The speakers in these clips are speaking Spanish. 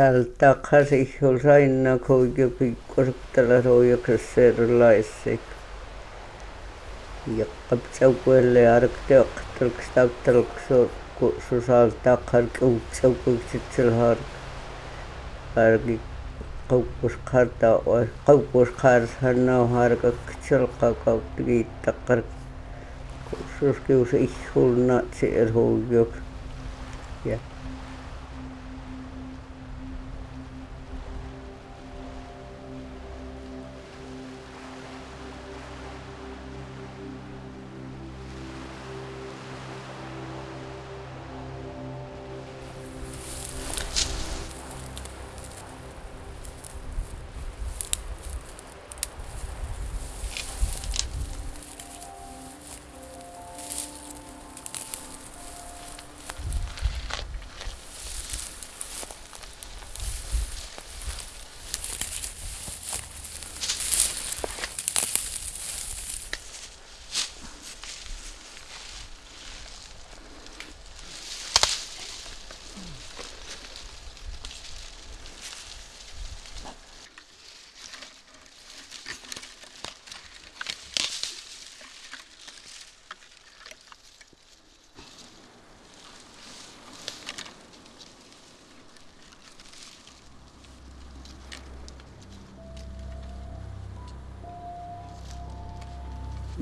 tältäkasi oli aina kuitenkin pikkuset telaroijaksessa erilaisiksi. Jakka pitsaukuelle arkti aktelks täyttelks susalta karki uutsaukuikset sillä harki. Karki kauppuskaarta ois kauppuskaarsan nau harkak silka kautta kiitta karki. Suskius ihulna se erhuujuk. Yeah.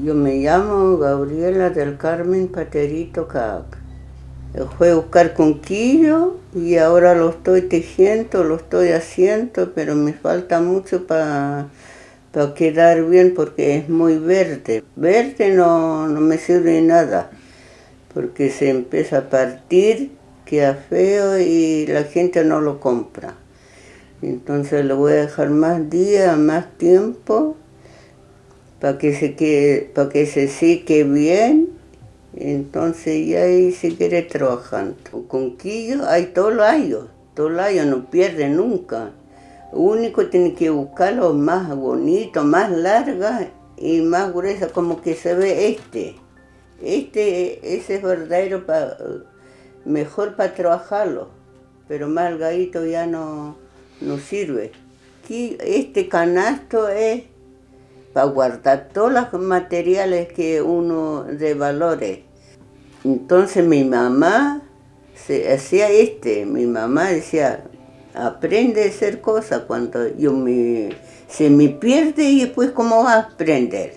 Yo me llamo Gabriela del Carmen Paterito Cac. Fue a buscar conquillo y ahora lo estoy tejiendo, lo estoy haciendo, pero me falta mucho para pa quedar bien porque es muy verde. Verde no, no me sirve nada, porque se empieza a partir, queda feo y la gente no lo compra. Entonces lo voy a dejar más días, más tiempo para que se quede, para que se seque bien, entonces ya ahí se quiere trabajando. Con quillo hay todo el año, todo el año, no pierde nunca. Lo único tiene que buscarlo más bonito, más larga y más gruesa, como que se ve este. Este, ese es verdadero, para, mejor para trabajarlo, pero más gadito ya no, no sirve. Aquí, este canasto es para guardar todos los materiales que uno de valores. Entonces mi mamá se hacía este, mi mamá decía, aprende a hacer cosas cuando yo me, se me pierde y después cómo va a aprender.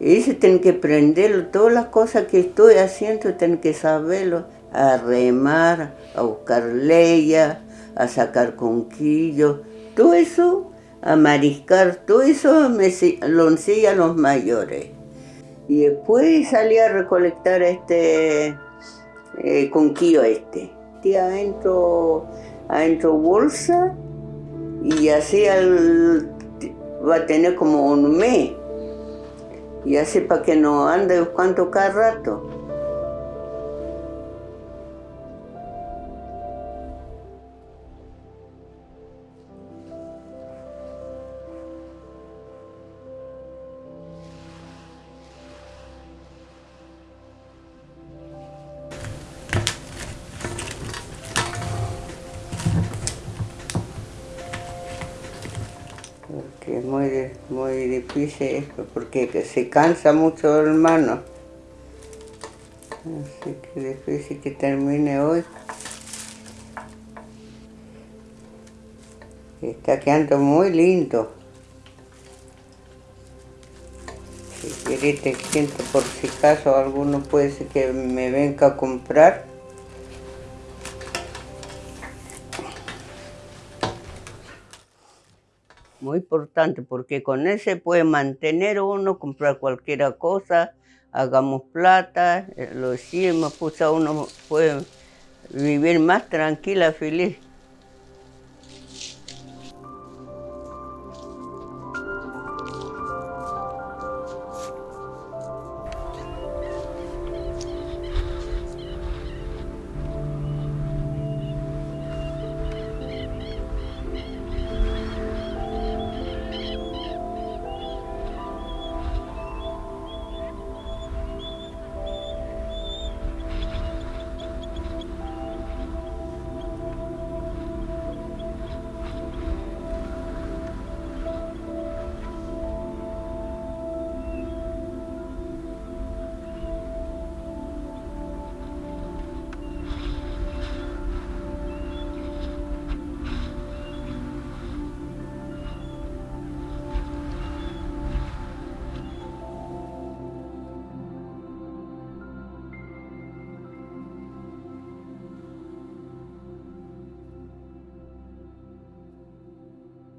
Y dice, tengo que aprender todas las cosas que estoy haciendo, tengo que saberlo, a remar, a buscar leña, a sacar conquillos, todo eso a mariscar, todo eso me lo enseña a los mayores. Y después salí a recolectar este eh, conquillo este. Y adentro, adentro bolsa y así al, va a tener como un mes. Y así para que no ande buscando cada rato. Es muy, muy difícil porque se cansa mucho el mano. Así que difícil que termine hoy. Está quedando muy lindo. Si querés te siento por si acaso alguno puede ser que me venga a comprar. Muy importante porque con ese puede mantener uno, comprar cualquier cosa, hagamos plata, eh, lo decimos, pues uno puede vivir más tranquila, feliz.